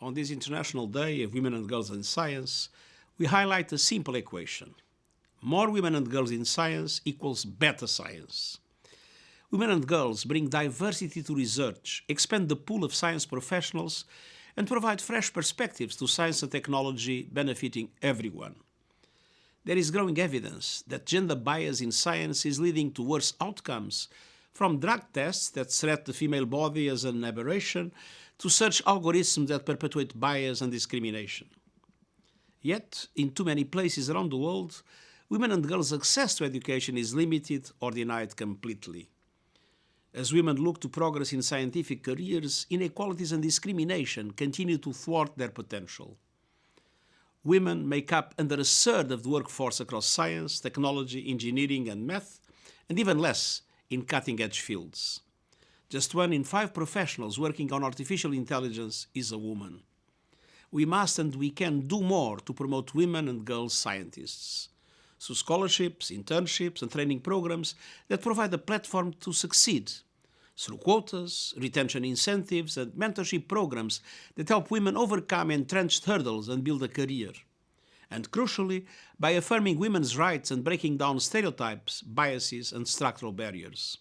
on this International Day of Women and Girls in Science, we highlight a simple equation. More women and girls in science equals better science. Women and girls bring diversity to research, expand the pool of science professionals, and provide fresh perspectives to science and technology benefiting everyone. There is growing evidence that gender bias in science is leading to worse outcomes, from drug tests that threat the female body as an aberration to search algorithms that perpetuate bias and discrimination. Yet, in too many places around the world, women and girls' access to education is limited or denied completely. As women look to progress in scientific careers, inequalities and discrimination continue to thwart their potential. Women make up under a third of the workforce across science, technology, engineering and math, and even less in cutting-edge fields. Just one in five professionals working on artificial intelligence is a woman. We must and we can do more to promote women and girls scientists through scholarships, internships and training programs that provide a platform to succeed, through quotas, retention incentives and mentorship programs that help women overcome entrenched hurdles and build a career. And crucially, by affirming women's rights and breaking down stereotypes, biases and structural barriers.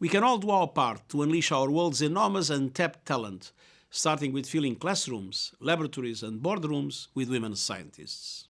We can all do our part to unleash our world's enormous untapped talent, starting with filling classrooms, laboratories and boardrooms with women scientists.